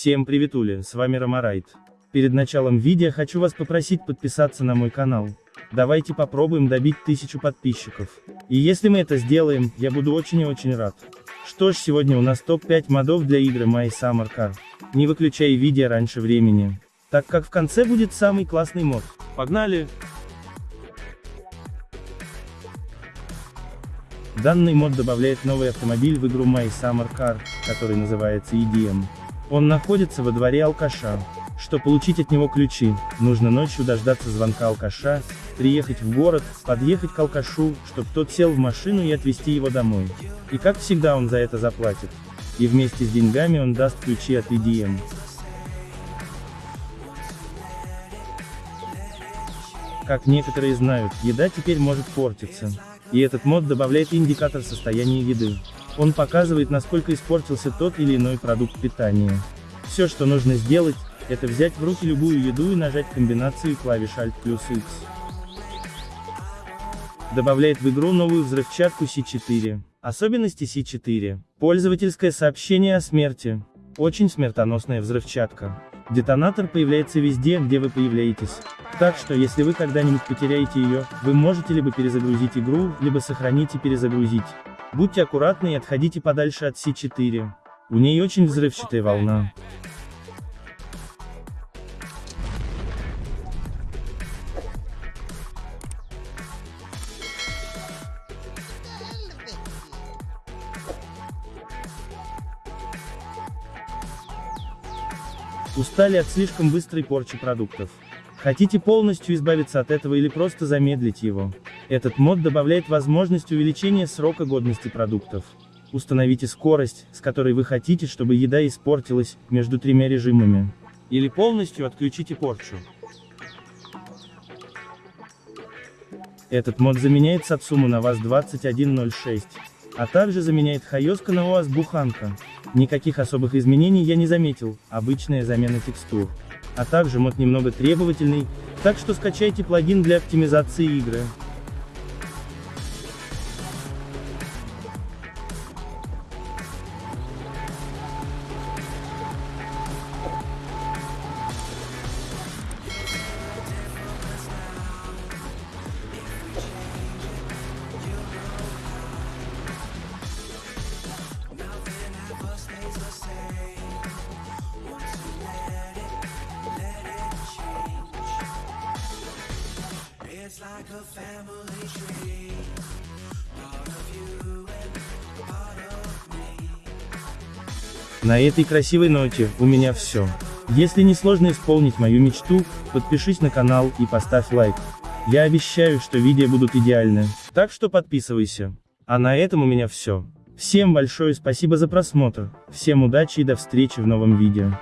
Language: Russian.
Всем приветули, с вами Ромарайт. Перед началом видео хочу вас попросить подписаться на мой канал. Давайте попробуем добить тысячу подписчиков. И если мы это сделаем, я буду очень и очень рад. Что ж, сегодня у нас топ-5 модов для игры My Summer Car. Не выключай видео раньше времени. Так как в конце будет самый классный мод. Погнали! Данный мод добавляет новый автомобиль в игру My Summer Car, который называется EDM. Он находится во дворе алкаша. Что получить от него ключи, нужно ночью дождаться звонка алкаша, приехать в город, подъехать к алкашу, чтобы тот сел в машину и отвезти его домой. И как всегда он за это заплатит. И вместе с деньгами он даст ключи от EDM. Как некоторые знают, еда теперь может портиться. И этот мод добавляет индикатор состояния еды. Он показывает, насколько испортился тот или иной продукт питания. Все, что нужно сделать, это взять в руки любую еду и нажать комбинацию клавиш Alt плюс X. Добавляет в игру новую взрывчатку C4. Особенности C4. Пользовательское сообщение о смерти. Очень смертоносная взрывчатка. Детонатор появляется везде, где вы появляетесь. Так что, если вы когда-нибудь потеряете ее, вы можете либо перезагрузить игру, либо сохранить и перезагрузить. Будьте аккуратны и отходите подальше от С4. У ней очень взрывчатая волна. Устали от слишком быстрой порчи продуктов. Хотите полностью избавиться от этого или просто замедлить его? Этот мод добавляет возможность увеличения срока годности продуктов. Установите скорость, с которой вы хотите, чтобы еда испортилась, между тремя режимами. Или полностью отключите порчу. Этот мод заменяет Сацуму на ВАЗ 2106, а также заменяет Хайоска на УАЗ Буханка. Никаких особых изменений я не заметил, обычная замена текстур а также мод немного требовательный, так что скачайте плагин для оптимизации игры. Like a family tree. На этой красивой ноте, у меня все. Если не сложно исполнить мою мечту, подпишись на канал и поставь лайк. Я обещаю, что видео будут идеальны, так что подписывайся. А на этом у меня все. Всем большое спасибо за просмотр, всем удачи и до встречи в новом видео.